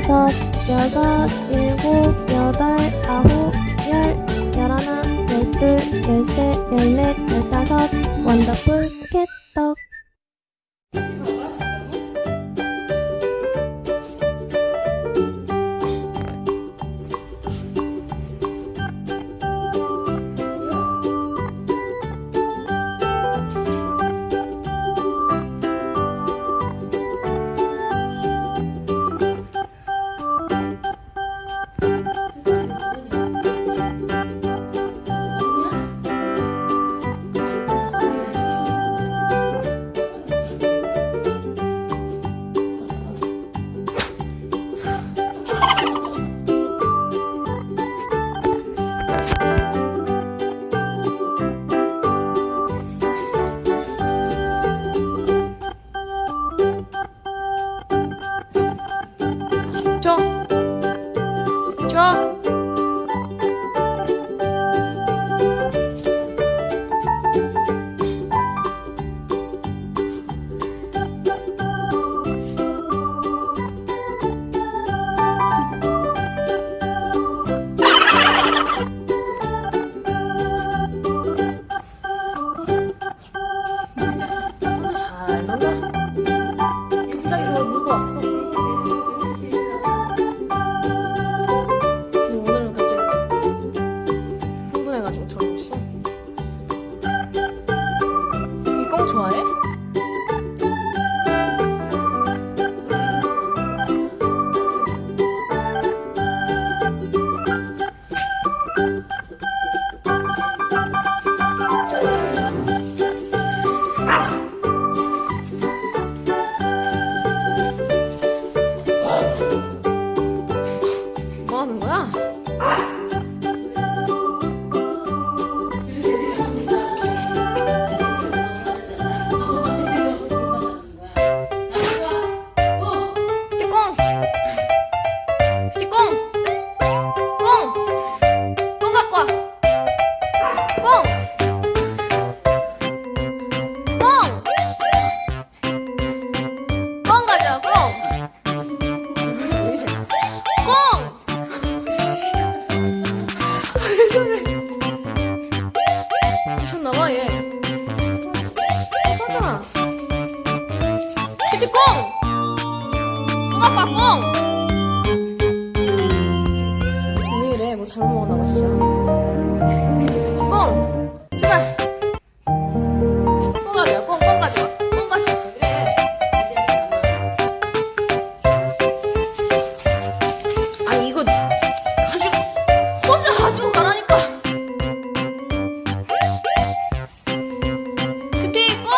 여섯, 일곱, 여덟, 아홉, 열, 열하나, 열둘, 열셋, 열넷, 열다섯, 원더풀 캣 뭐 꽁! 꽁 아빠 꽁! 왜 이래 뭐 잘못 먹었나 봐 진짜 꽁! 제발 꽁 가져와 꽁, 꽁 가져와 꽁 가져와 그래 아 이거 가지고 혼자 가지고 가라니까 그때 꽁!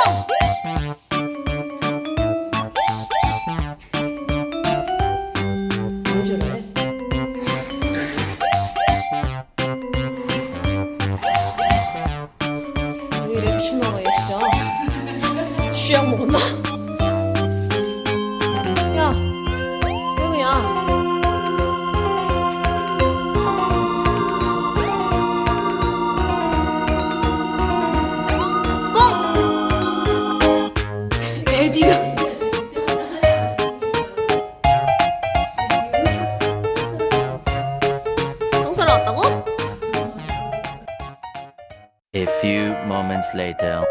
왜 이래 미쳤나봐 얘 진짜 먹었나? 야 꽁! 에디가 왔다고? A few moments later.